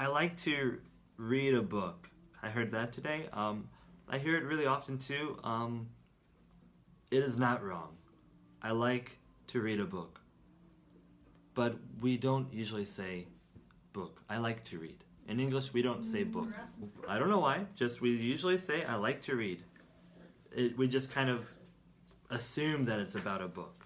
I like to read a book. I heard that today. Um, I hear it really often too. Um, it is not wrong. I like to read a book. But we don't usually say book. I like to read. In English, we don't say book. I don't know why. Just we usually say I like to read. It, we just kind of assume that it's about a book.